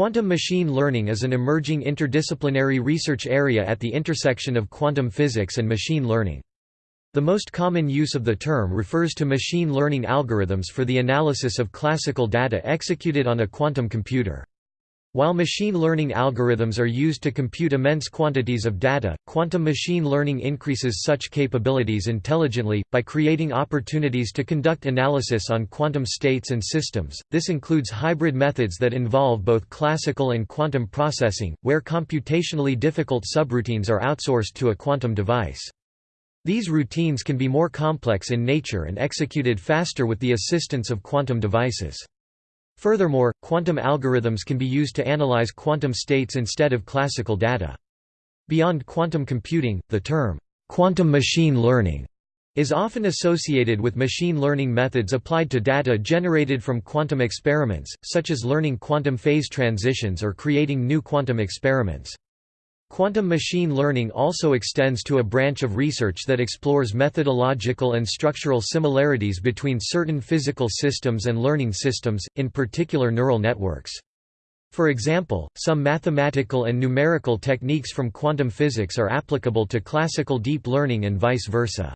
Quantum machine learning is an emerging interdisciplinary research area at the intersection of quantum physics and machine learning. The most common use of the term refers to machine learning algorithms for the analysis of classical data executed on a quantum computer. While machine learning algorithms are used to compute immense quantities of data, quantum machine learning increases such capabilities intelligently, by creating opportunities to conduct analysis on quantum states and systems. This includes hybrid methods that involve both classical and quantum processing, where computationally difficult subroutines are outsourced to a quantum device. These routines can be more complex in nature and executed faster with the assistance of quantum devices. Furthermore, quantum algorithms can be used to analyze quantum states instead of classical data. Beyond quantum computing, the term, quantum machine learning, is often associated with machine learning methods applied to data generated from quantum experiments, such as learning quantum phase transitions or creating new quantum experiments. Quantum machine learning also extends to a branch of research that explores methodological and structural similarities between certain physical systems and learning systems, in particular neural networks. For example, some mathematical and numerical techniques from quantum physics are applicable to classical deep learning and vice versa.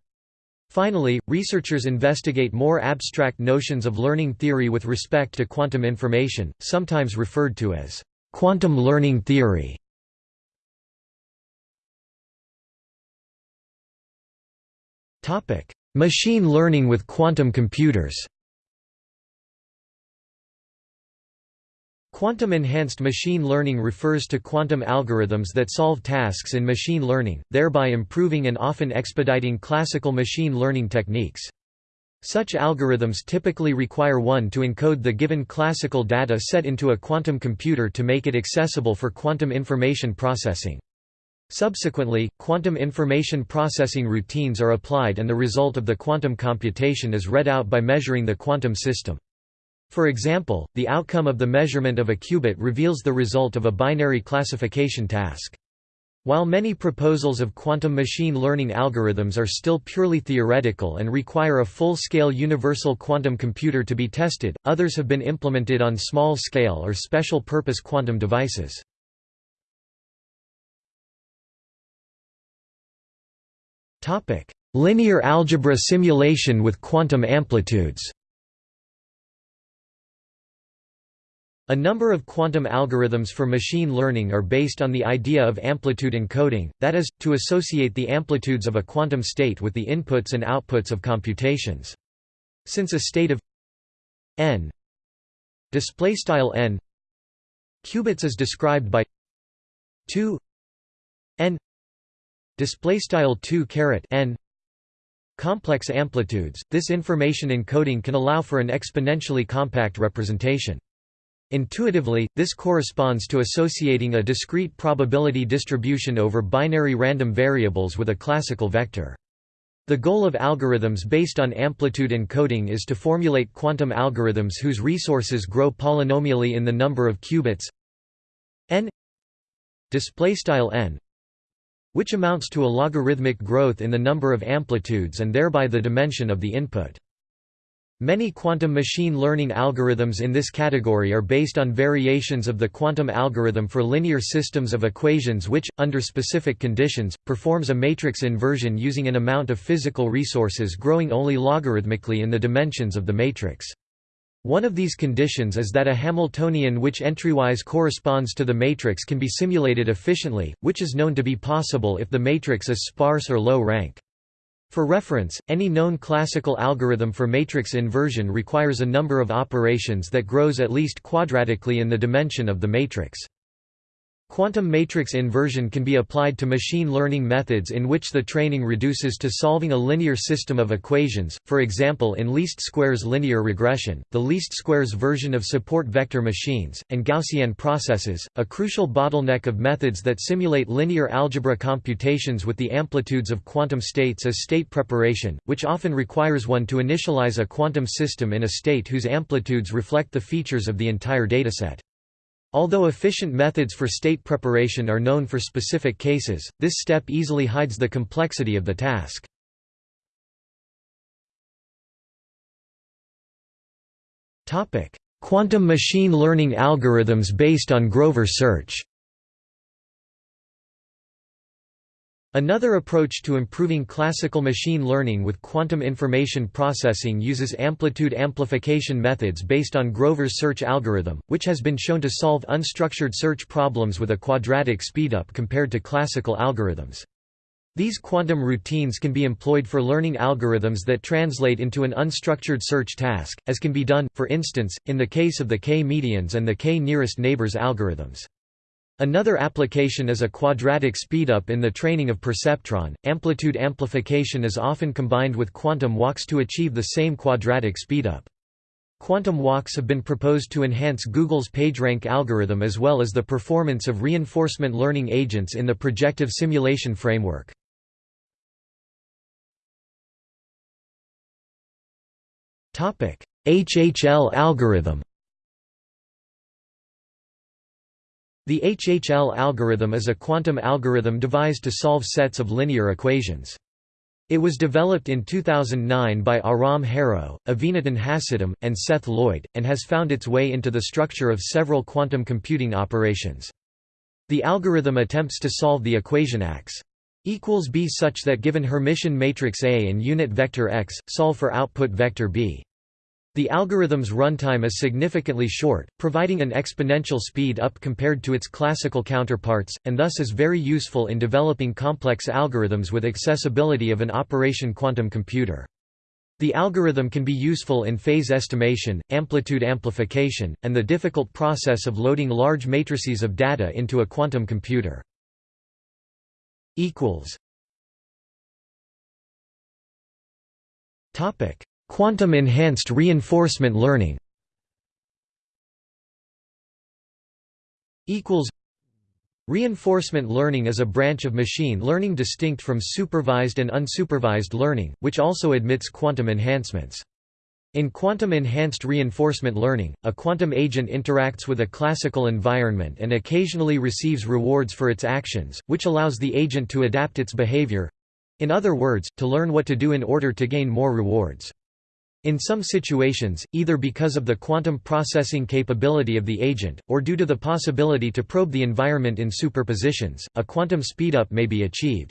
Finally, researchers investigate more abstract notions of learning theory with respect to quantum information, sometimes referred to as quantum learning theory. Topic: Machine learning with quantum computers. Quantum-enhanced machine learning refers to quantum algorithms that solve tasks in machine learning, thereby improving and often expediting classical machine learning techniques. Such algorithms typically require one to encode the given classical data set into a quantum computer to make it accessible for quantum information processing. Subsequently, quantum information processing routines are applied and the result of the quantum computation is read out by measuring the quantum system. For example, the outcome of the measurement of a qubit reveals the result of a binary classification task. While many proposals of quantum machine learning algorithms are still purely theoretical and require a full-scale universal quantum computer to be tested, others have been implemented on small-scale or special-purpose quantum devices. Linear algebra simulation with quantum amplitudes A number of quantum algorithms for machine learning are based on the idea of amplitude encoding, that is, to associate the amplitudes of a quantum state with the inputs and outputs of computations. Since a state of n n qubits is described by 2 n display style 2 caret n. Complex amplitudes. This information encoding can allow for an exponentially compact representation. Intuitively this corresponds to associating a discrete probability distribution over binary random variables with a classical vector. The goal of algorithms based on amplitude encoding is to formulate quantum algorithms whose resources grow polynomially in the number of qubits n. Display style n which amounts to a logarithmic growth in the number of amplitudes and thereby the dimension of the input. Many quantum machine learning algorithms in this category are based on variations of the quantum algorithm for linear systems of equations which, under specific conditions, performs a matrix inversion using an amount of physical resources growing only logarithmically in the dimensions of the matrix. One of these conditions is that a Hamiltonian which entrywise corresponds to the matrix can be simulated efficiently, which is known to be possible if the matrix is sparse or low rank. For reference, any known classical algorithm for matrix inversion requires a number of operations that grows at least quadratically in the dimension of the matrix. Quantum matrix inversion can be applied to machine learning methods in which the training reduces to solving a linear system of equations, for example in least squares linear regression, the least squares version of support vector machines, and Gaussian processes, a crucial bottleneck of methods that simulate linear algebra computations with the amplitudes of quantum states as state preparation, which often requires one to initialize a quantum system in a state whose amplitudes reflect the features of the entire dataset. Although efficient methods for state preparation are known for specific cases, this step easily hides the complexity of the task. Quantum machine learning algorithms based on Grover search Another approach to improving classical machine learning with quantum information processing uses amplitude amplification methods based on Grover's search algorithm, which has been shown to solve unstructured search problems with a quadratic speedup compared to classical algorithms. These quantum routines can be employed for learning algorithms that translate into an unstructured search task, as can be done, for instance, in the case of the k-medians and the k-nearest neighbors algorithms. Another application is a quadratic speedup in the training of perceptron. Amplitude amplification is often combined with quantum walks to achieve the same quadratic speedup. Quantum walks have been proposed to enhance Google's PageRank algorithm as well as the performance of reinforcement learning agents in the projective simulation framework. HHL algorithm The HHL algorithm is a quantum algorithm devised to solve sets of linear equations. It was developed in 2009 by Aram Harrow, Avinatan Hasidim, and Seth Lloyd, and has found its way into the structure of several quantum computing operations. The algorithm attempts to solve the equation x equals B such that given Hermitian matrix A and unit vector X, solve for output vector B. The algorithm's runtime is significantly short, providing an exponential speed up compared to its classical counterparts, and thus is very useful in developing complex algorithms with accessibility of an operation quantum computer. The algorithm can be useful in phase estimation, amplitude amplification, and the difficult process of loading large matrices of data into a quantum computer. Topic Quantum enhanced reinforcement learning Reinforcement learning is a branch of machine learning distinct from supervised and unsupervised learning, which also admits quantum enhancements. In quantum-enhanced reinforcement learning, a quantum agent interacts with a classical environment and occasionally receives rewards for its actions, which allows the agent to adapt its behavior—in other words, to learn what to do in order to gain more rewards. In some situations, either because of the quantum processing capability of the agent, or due to the possibility to probe the environment in superpositions, a quantum speedup may be achieved.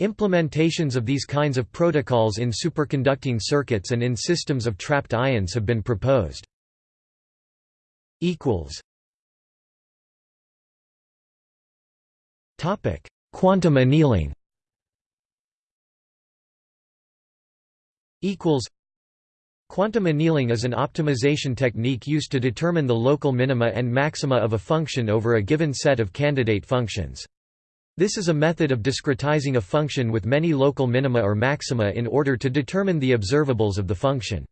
Implementations of these kinds of protocols in superconducting circuits and in systems of trapped ions have been proposed. Quantum annealing Quantum annealing is an optimization technique used to determine the local minima and maxima of a function over a given set of candidate functions. This is a method of discretizing a function with many local minima or maxima in order to determine the observables of the function.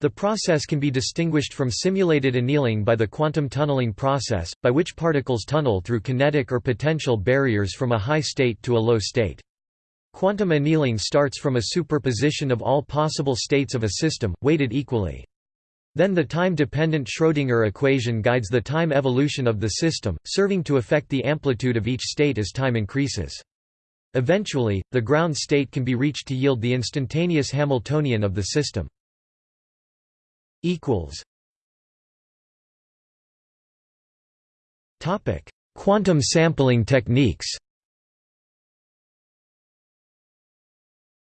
The process can be distinguished from simulated annealing by the quantum tunneling process, by which particles tunnel through kinetic or potential barriers from a high state to a low state. Quantum annealing starts from a superposition of all possible states of a system, weighted equally. Then the time-dependent Schrödinger equation guides the time evolution of the system, serving to affect the amplitude of each state as time increases. Eventually, the ground state can be reached to yield the instantaneous Hamiltonian of the system. Quantum sampling techniques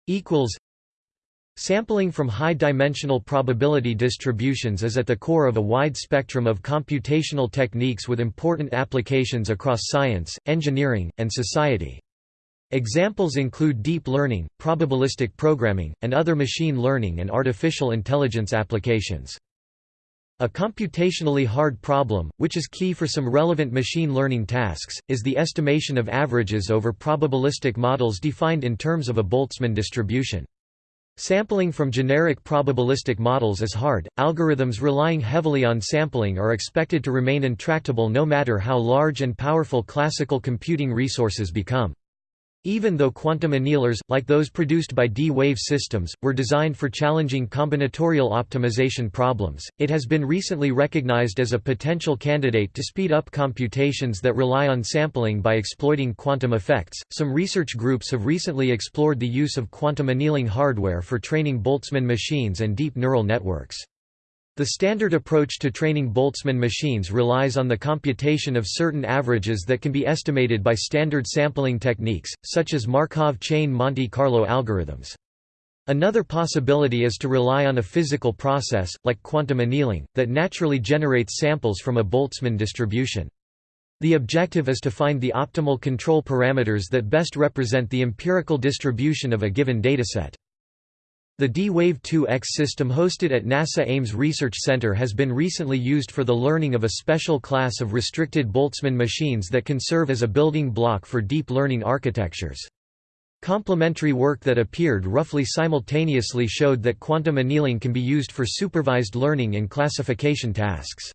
equals Sampling from high-dimensional probability distributions is at the core of a wide spectrum of computational techniques with important applications across science, engineering, and society. Examples include deep learning, probabilistic programming, and other machine learning and artificial intelligence applications. A computationally hard problem, which is key for some relevant machine learning tasks, is the estimation of averages over probabilistic models defined in terms of a Boltzmann distribution. Sampling from generic probabilistic models is hard. Algorithms relying heavily on sampling are expected to remain intractable no matter how large and powerful classical computing resources become. Even though quantum annealers, like those produced by D-Wave systems, were designed for challenging combinatorial optimization problems, it has been recently recognized as a potential candidate to speed up computations that rely on sampling by exploiting quantum effects. Some research groups have recently explored the use of quantum annealing hardware for training Boltzmann machines and deep neural networks. The standard approach to training Boltzmann machines relies on the computation of certain averages that can be estimated by standard sampling techniques, such as Markov chain Monte Carlo algorithms. Another possibility is to rely on a physical process, like quantum annealing, that naturally generates samples from a Boltzmann distribution. The objective is to find the optimal control parameters that best represent the empirical distribution of a given dataset. The D-Wave 2X system hosted at NASA Ames Research Center has been recently used for the learning of a special class of restricted Boltzmann machines that can serve as a building block for deep learning architectures. Complementary work that appeared roughly simultaneously showed that quantum annealing can be used for supervised learning and classification tasks.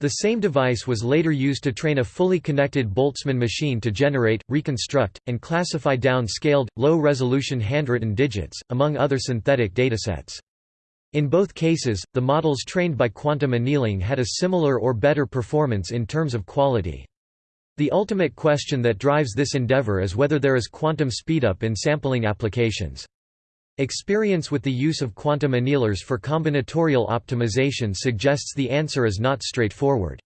The same device was later used to train a fully connected Boltzmann machine to generate, reconstruct, and classify down-scaled, low-resolution handwritten digits, among other synthetic datasets. In both cases, the models trained by quantum annealing had a similar or better performance in terms of quality. The ultimate question that drives this endeavor is whether there is quantum speedup in sampling applications. Experience with the use of quantum annealers for combinatorial optimization suggests the answer is not straightforward.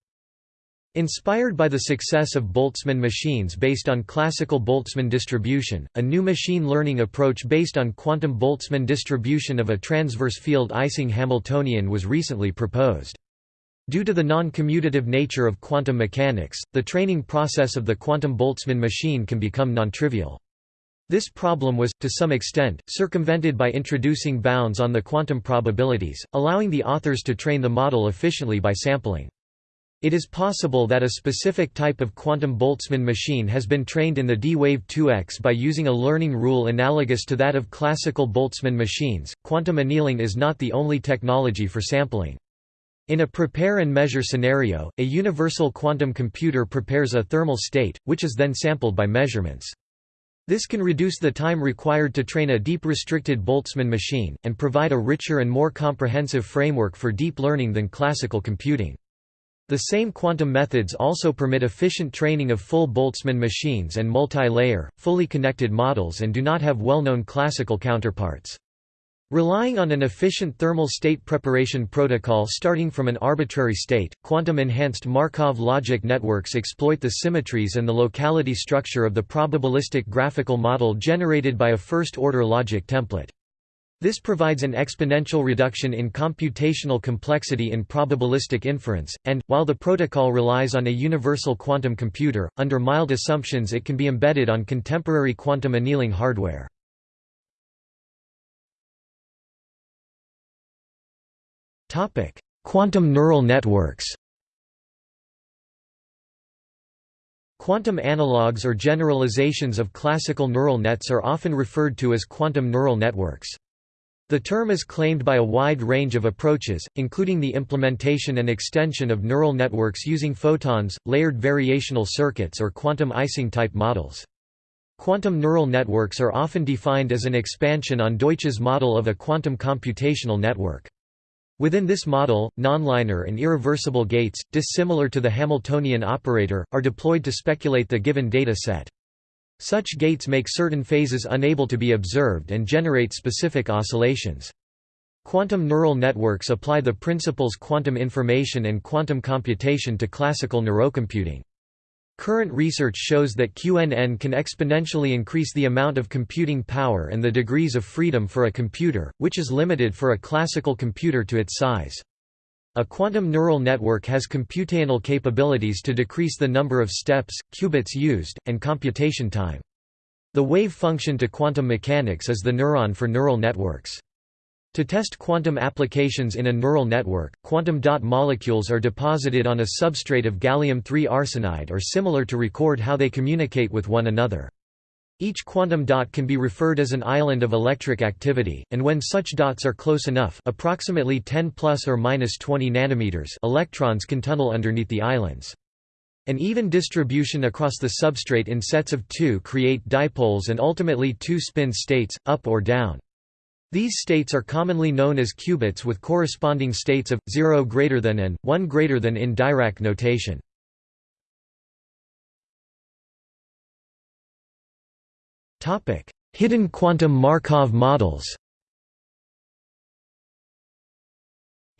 Inspired by the success of Boltzmann machines based on classical Boltzmann distribution, a new machine learning approach based on quantum Boltzmann distribution of a transverse field Ising Hamiltonian was recently proposed. Due to the non-commutative nature of quantum mechanics, the training process of the quantum Boltzmann machine can become non-trivial. This problem was, to some extent, circumvented by introducing bounds on the quantum probabilities, allowing the authors to train the model efficiently by sampling. It is possible that a specific type of quantum Boltzmann machine has been trained in the D-Wave 2X by using a learning rule analogous to that of classical Boltzmann machines. Quantum annealing is not the only technology for sampling. In a prepare and measure scenario, a universal quantum computer prepares a thermal state, which is then sampled by measurements. This can reduce the time required to train a deep restricted Boltzmann machine, and provide a richer and more comprehensive framework for deep learning than classical computing. The same quantum methods also permit efficient training of full Boltzmann machines and multi-layer, fully connected models and do not have well-known classical counterparts. Relying on an efficient thermal state preparation protocol starting from an arbitrary state, quantum-enhanced Markov logic networks exploit the symmetries and the locality structure of the probabilistic graphical model generated by a first-order logic template. This provides an exponential reduction in computational complexity in probabilistic inference, and, while the protocol relies on a universal quantum computer, under mild assumptions it can be embedded on contemporary quantum annealing hardware. Quantum neural networks Quantum analogues or generalizations of classical neural nets are often referred to as quantum neural networks. The term is claimed by a wide range of approaches, including the implementation and extension of neural networks using photons, layered variational circuits or quantum Ising-type models. Quantum neural networks are often defined as an expansion on Deutsch's model of a quantum computational network. Within this model, nonlinear and irreversible gates, dissimilar to the Hamiltonian operator, are deployed to speculate the given data set. Such gates make certain phases unable to be observed and generate specific oscillations. Quantum neural networks apply the principles quantum information and quantum computation to classical neurocomputing. Current research shows that QNN can exponentially increase the amount of computing power and the degrees of freedom for a computer, which is limited for a classical computer to its size. A quantum neural network has computational capabilities to decrease the number of steps, qubits used, and computation time. The wave function to quantum mechanics is the neuron for neural networks. To test quantum applications in a neural network, quantum dot molecules are deposited on a substrate of gallium-3 arsenide or similar to record how they communicate with one another. Each quantum dot can be referred as an island of electric activity, and when such dots are close enough approximately 10 plus or minus 20 nanometers electrons can tunnel underneath the islands. An even distribution across the substrate in sets of two create dipoles and ultimately two spin states, up or down. These states are commonly known as qubits with corresponding states of 0 greater than and 1 greater than in Dirac notation. Hidden quantum Markov models.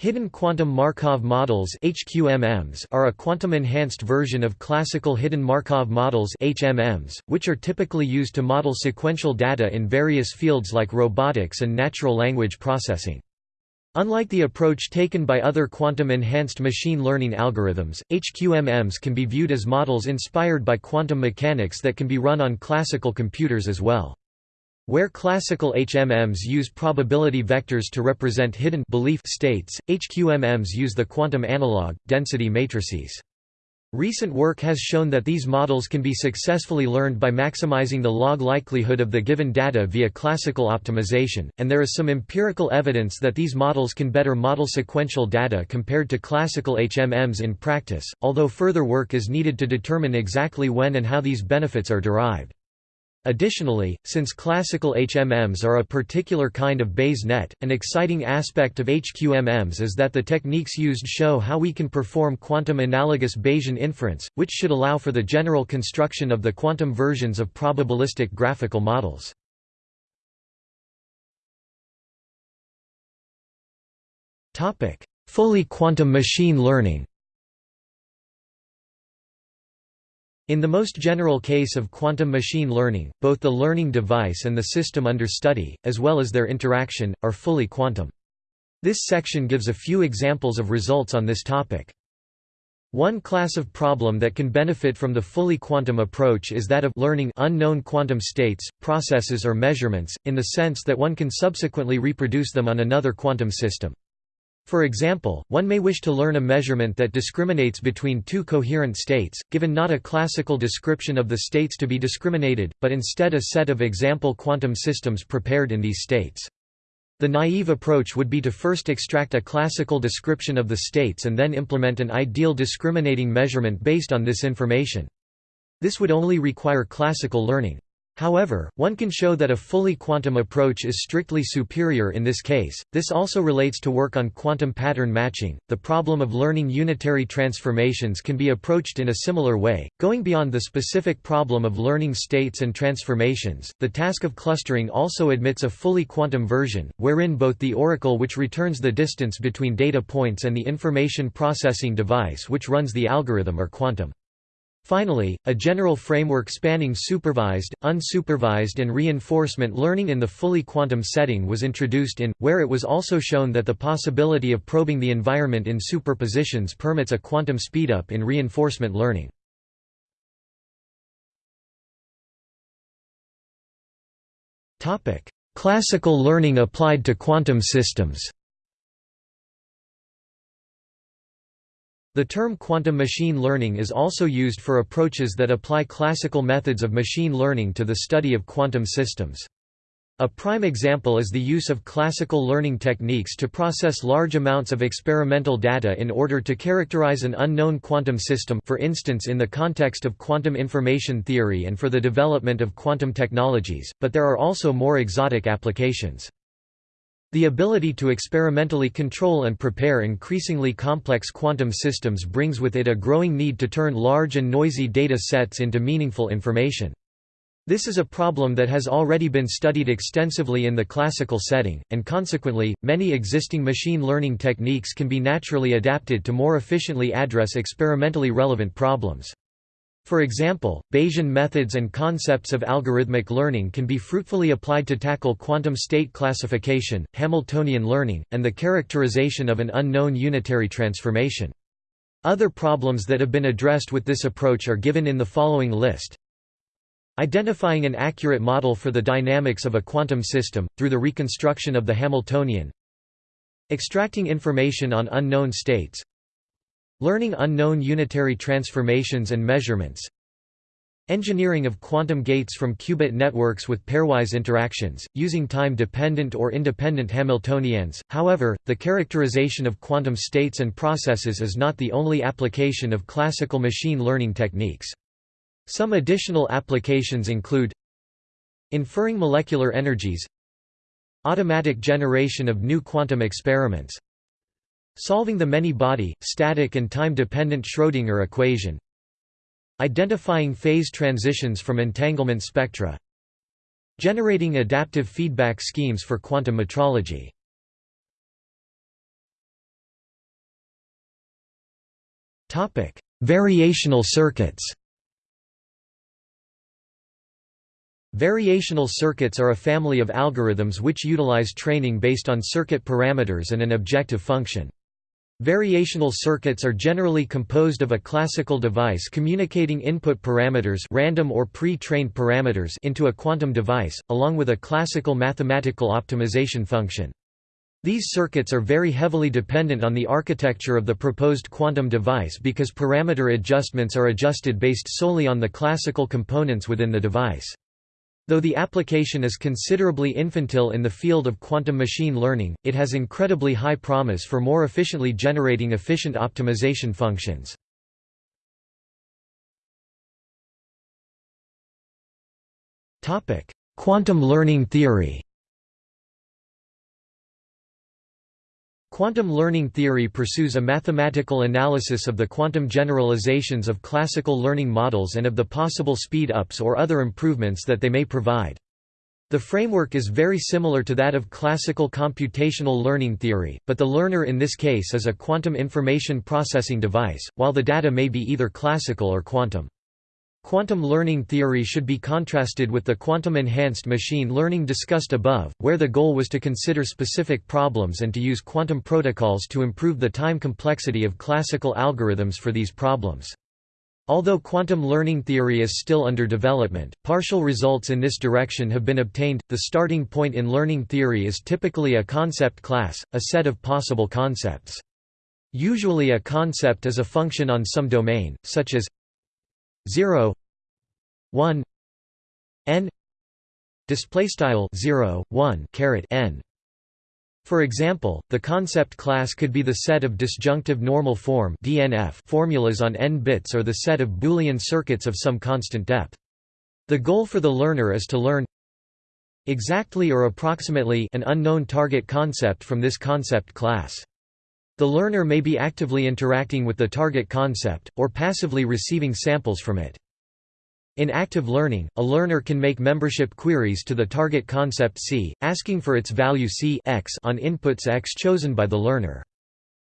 Hidden quantum Markov models HQMMs are a quantum-enhanced version of classical hidden Markov models HMMs, which are typically used to model sequential data in various fields like robotics and natural language processing. Unlike the approach taken by other quantum-enhanced machine learning algorithms, HQMMs can be viewed as models inspired by quantum mechanics that can be run on classical computers as well. Where classical HMMs use probability vectors to represent hidden belief states, HQMMs use the quantum analog, density matrices. Recent work has shown that these models can be successfully learned by maximizing the log likelihood of the given data via classical optimization, and there is some empirical evidence that these models can better model sequential data compared to classical HMMs in practice, although further work is needed to determine exactly when and how these benefits are derived. Additionally, since classical HMMs are a particular kind of Bayes net, an exciting aspect of HQMMs is that the techniques used show how we can perform quantum-analogous Bayesian inference, which should allow for the general construction of the quantum versions of probabilistic graphical models. Fully quantum machine learning In the most general case of quantum machine learning, both the learning device and the system under study, as well as their interaction, are fully quantum. This section gives a few examples of results on this topic. One class of problem that can benefit from the fully quantum approach is that of learning unknown quantum states, processes or measurements, in the sense that one can subsequently reproduce them on another quantum system. For example, one may wish to learn a measurement that discriminates between two coherent states, given not a classical description of the states to be discriminated, but instead a set of example quantum systems prepared in these states. The naive approach would be to first extract a classical description of the states and then implement an ideal discriminating measurement based on this information. This would only require classical learning. However, one can show that a fully quantum approach is strictly superior in this case. This also relates to work on quantum pattern matching. The problem of learning unitary transformations can be approached in a similar way, going beyond the specific problem of learning states and transformations. The task of clustering also admits a fully quantum version, wherein both the oracle which returns the distance between data points and the information processing device which runs the algorithm are quantum. Finally, a general framework spanning supervised, unsupervised and reinforcement learning in the fully quantum setting was introduced in, where it was also shown that the possibility of probing the environment in superpositions permits a quantum speedup in reinforcement learning. Classical learning applied to quantum systems The term quantum machine learning is also used for approaches that apply classical methods of machine learning to the study of quantum systems. A prime example is the use of classical learning techniques to process large amounts of experimental data in order to characterize an unknown quantum system for instance in the context of quantum information theory and for the development of quantum technologies, but there are also more exotic applications. The ability to experimentally control and prepare increasingly complex quantum systems brings with it a growing need to turn large and noisy data sets into meaningful information. This is a problem that has already been studied extensively in the classical setting, and consequently, many existing machine learning techniques can be naturally adapted to more efficiently address experimentally relevant problems. For example, Bayesian methods and concepts of algorithmic learning can be fruitfully applied to tackle quantum state classification, Hamiltonian learning, and the characterization of an unknown unitary transformation. Other problems that have been addressed with this approach are given in the following list. Identifying an accurate model for the dynamics of a quantum system, through the reconstruction of the Hamiltonian Extracting information on unknown states Learning unknown unitary transformations and measurements Engineering of quantum gates from qubit networks with pairwise interactions, using time-dependent or independent Hamiltonians. However, the characterization of quantum states and processes is not the only application of classical machine learning techniques. Some additional applications include Inferring molecular energies Automatic generation of new quantum experiments Solving the many-body, static and time-dependent Schrödinger equation. Identifying phase transitions from entanglement spectra. Generating adaptive feedback schemes for quantum metrology. Variational circuits. Variational circuits are a family of algorithms which utilize training based on circuit parameters and an objective function. Variational circuits are generally composed of a classical device communicating input parameters random or pre-trained parameters into a quantum device, along with a classical mathematical optimization function. These circuits are very heavily dependent on the architecture of the proposed quantum device because parameter adjustments are adjusted based solely on the classical components within the device. Though the application is considerably infantile in the field of quantum machine learning, it has incredibly high promise for more efficiently generating efficient optimization functions. Quantum learning theory Quantum learning theory pursues a mathematical analysis of the quantum generalizations of classical learning models and of the possible speed-ups or other improvements that they may provide. The framework is very similar to that of classical computational learning theory, but the learner in this case is a quantum information processing device, while the data may be either classical or quantum. Quantum learning theory should be contrasted with the quantum-enhanced machine learning discussed above, where the goal was to consider specific problems and to use quantum protocols to improve the time complexity of classical algorithms for these problems. Although quantum learning theory is still under development, partial results in this direction have been obtained. The starting point in learning theory is typically a concept class, a set of possible concepts. Usually a concept is a function on some domain, such as 0 1 n display style 0 1 caret n for example, the concept class could be the set of disjunctive normal form (DNF) formulas on n bits or the set of Boolean circuits of some constant depth. The goal for the learner is to learn exactly or approximately an unknown target concept from this concept class. The learner may be actively interacting with the target concept, or passively receiving samples from it. In active learning, a learner can make membership queries to the target concept C, asking for its value C x on inputs x chosen by the learner.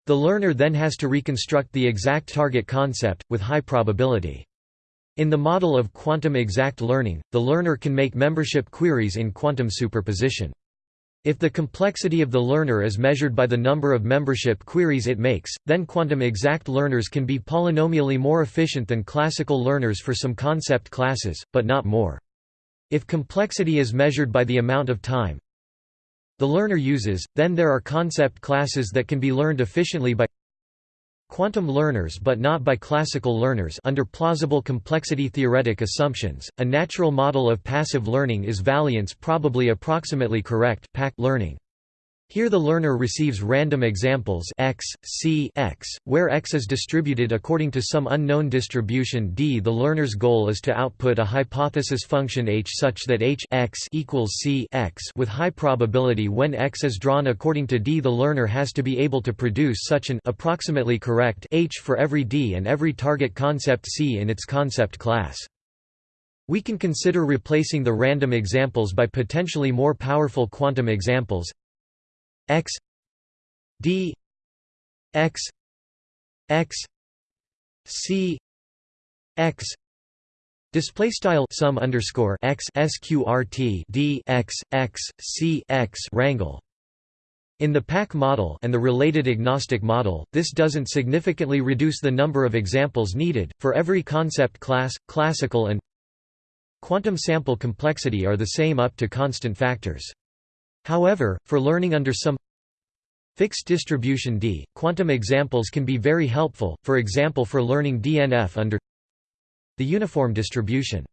The learner then has to reconstruct the exact target concept, with high probability. In the model of quantum exact learning, the learner can make membership queries in quantum superposition. If the complexity of the learner is measured by the number of membership queries it makes, then quantum exact learners can be polynomially more efficient than classical learners for some concept classes, but not more. If complexity is measured by the amount of time the learner uses, then there are concept classes that can be learned efficiently by quantum learners but not by classical learners under plausible complexity theoretic assumptions. A natural model of passive learning is Valiant's probably approximately correct learning. Here the learner receives random examples x, c x, where x is distributed according to some unknown distribution d. The learner's goal is to output a hypothesis function h such that h x equals c x with high probability when x is drawn according to d. The learner has to be able to produce such an approximately correct h for every d and every target concept c in its concept class. We can consider replacing the random examples by potentially more powerful quantum examples x d x x c x Display style sum underscore x sqrt d x x c x rangle. In the PAC model and the related agnostic model, this doesn't significantly reduce the number of examples needed. For every concept class, classical and quantum sample complexity are the same up to constant factors. However, for learning under some fixed distribution D, quantum examples can be very helpful, for example for learning DNF under the uniform distribution.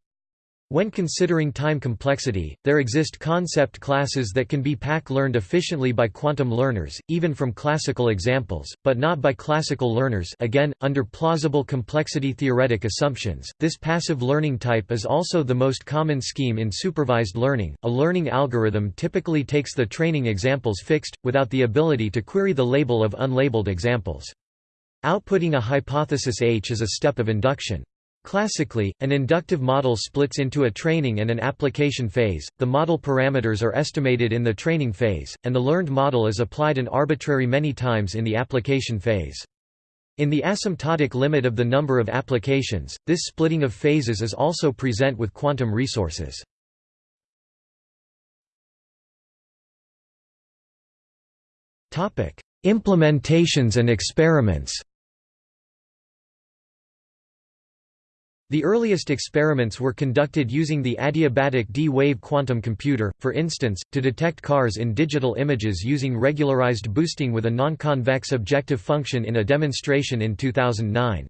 When considering time complexity, there exist concept classes that can be PAC learned efficiently by quantum learners, even from classical examples, but not by classical learners again, under plausible complexity theoretic assumptions. This passive learning type is also the most common scheme in supervised learning. A learning algorithm typically takes the training examples fixed, without the ability to query the label of unlabeled examples. Outputting a hypothesis H is a step of induction. Classically, an inductive model splits into a training and an application phase, the model parameters are estimated in the training phase, and the learned model is applied an arbitrary many times in the application phase. In the asymptotic limit of the number of applications, this splitting of phases is also present with quantum resources. Implementations and experiments The earliest experiments were conducted using the adiabatic D-wave quantum computer, for instance, to detect cars in digital images using regularized boosting with a non-convex objective function in a demonstration in 2009.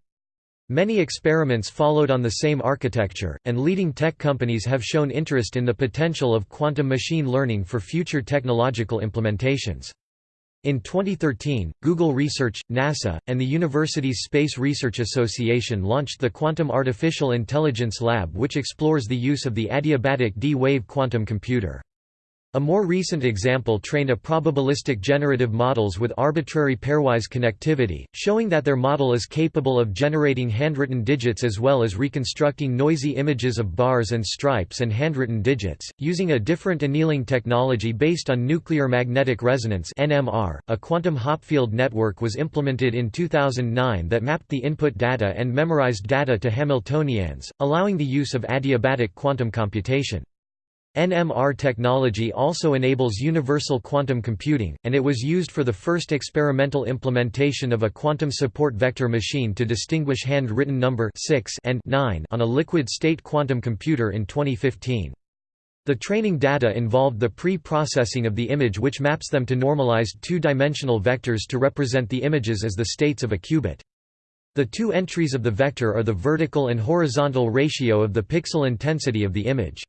Many experiments followed on the same architecture, and leading tech companies have shown interest in the potential of quantum machine learning for future technological implementations. In 2013, Google Research, NASA, and the Universities Space Research Association launched the Quantum Artificial Intelligence Lab which explores the use of the adiabatic D-wave quantum computer. A more recent example trained a probabilistic generative models with arbitrary pairwise connectivity, showing that their model is capable of generating handwritten digits as well as reconstructing noisy images of bars and stripes and handwritten digits, using a different annealing technology based on nuclear magnetic resonance (NMR). A quantum Hopfield network was implemented in 2009 that mapped the input data and memorized data to Hamiltonians, allowing the use of adiabatic quantum computation. NMR technology also enables universal quantum computing, and it was used for the first experimental implementation of a quantum support vector machine to distinguish hand-written number 6 and 9 on a liquid-state quantum computer in 2015. The training data involved the pre-processing of the image which maps them to normalized two-dimensional vectors to represent the images as the states of a qubit. The two entries of the vector are the vertical and horizontal ratio of the pixel intensity of the image.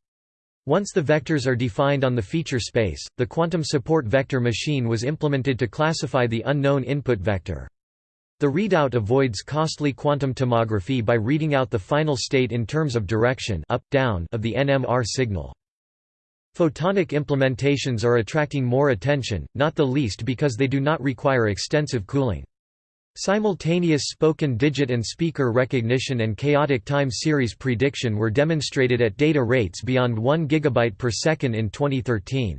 Once the vectors are defined on the feature space, the quantum support vector machine was implemented to classify the unknown input vector. The readout avoids costly quantum tomography by reading out the final state in terms of direction up, down of the NMR signal. Photonic implementations are attracting more attention, not the least because they do not require extensive cooling. Simultaneous spoken digit and speaker recognition and chaotic time series prediction were demonstrated at data rates beyond 1 GB per second in 2013.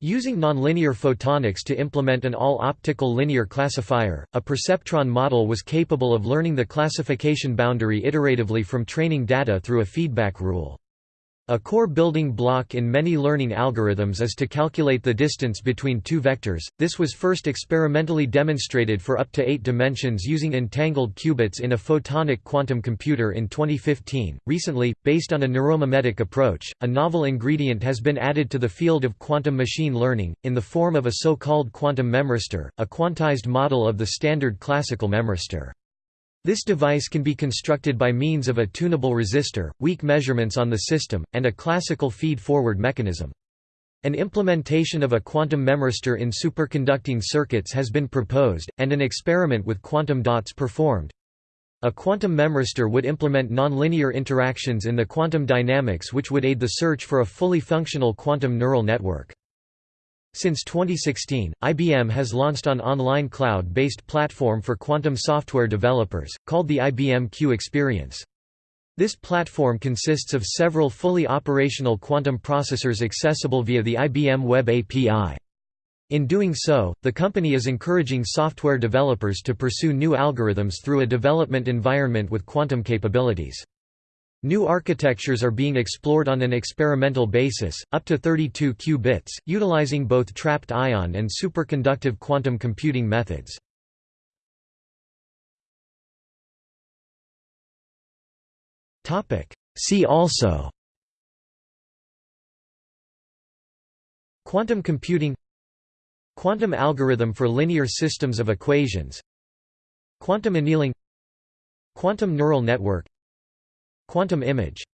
Using nonlinear photonics to implement an all-optical linear classifier, a perceptron model was capable of learning the classification boundary iteratively from training data through a feedback rule. A core building block in many learning algorithms is to calculate the distance between two vectors. This was first experimentally demonstrated for up to 8 dimensions using entangled qubits in a photonic quantum computer in 2015. Recently, based on a neuromimetic approach, a novel ingredient has been added to the field of quantum machine learning in the form of a so-called quantum memristor, a quantized model of the standard classical memristor. This device can be constructed by means of a tunable resistor, weak measurements on the system, and a classical feed-forward mechanism. An implementation of a quantum memristor in superconducting circuits has been proposed, and an experiment with quantum dots performed. A quantum memristor would implement nonlinear interactions in the quantum dynamics which would aid the search for a fully functional quantum neural network. Since 2016, IBM has launched an online cloud-based platform for quantum software developers, called the IBM Q Experience. This platform consists of several fully operational quantum processors accessible via the IBM Web API. In doing so, the company is encouraging software developers to pursue new algorithms through a development environment with quantum capabilities. New architectures are being explored on an experimental basis, up to 32 qubits, utilizing both trapped ion and superconductive quantum computing methods. See also Quantum computing Quantum algorithm for linear systems of equations Quantum annealing Quantum neural network Quantum image